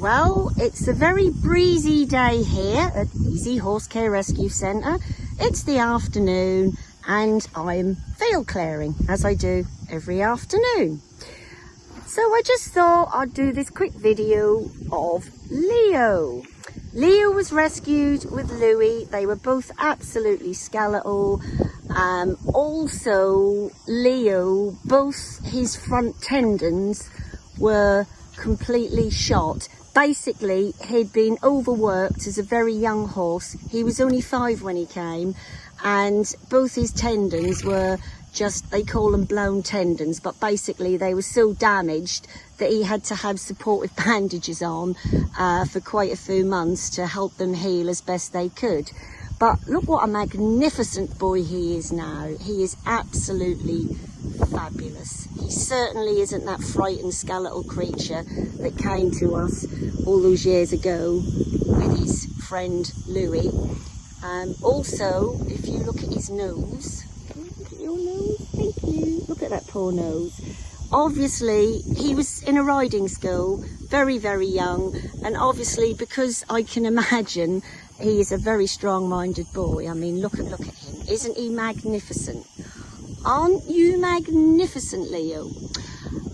Well, it's a very breezy day here at Easy Horse Care Rescue Centre. It's the afternoon and I'm field clearing as I do every afternoon. So I just thought I'd do this quick video of Leo. Leo was rescued with Louis. They were both absolutely skeletal. Um, also, Leo, both his front tendons were completely shot. Basically he'd been overworked as a very young horse. He was only five when he came and both his tendons were just they call them blown tendons but basically they were so damaged that he had to have supportive bandages on uh, for quite a few months to help them heal as best they could. But look what a magnificent boy he is now. He is absolutely fabulous. He certainly isn't that frightened skeletal creature that came to us all those years ago with his friend Louis. Um, also, if you look at his nose, look at your nose, thank you. Look at that poor nose. Obviously, he was in a riding school, very, very young, and obviously because I can imagine he is a very strong-minded boy. I mean, look at look at him. Isn't he magnificent? Aren't you magnificent, Leo?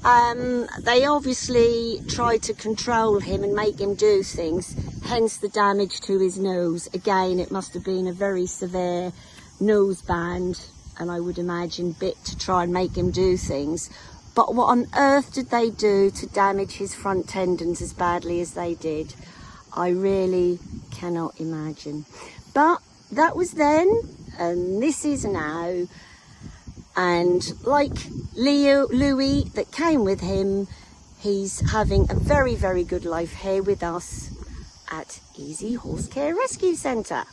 Um, they obviously tried to control him and make him do things, hence the damage to his nose. Again, it must have been a very severe nose band, and I would imagine bit to try and make him do things. But what on earth did they do to damage his front tendons as badly as they did? I really cannot imagine. But that was then, and this is now. And like Leo, Louis that came with him, he's having a very, very good life here with us at Easy Horse Care Rescue Centre.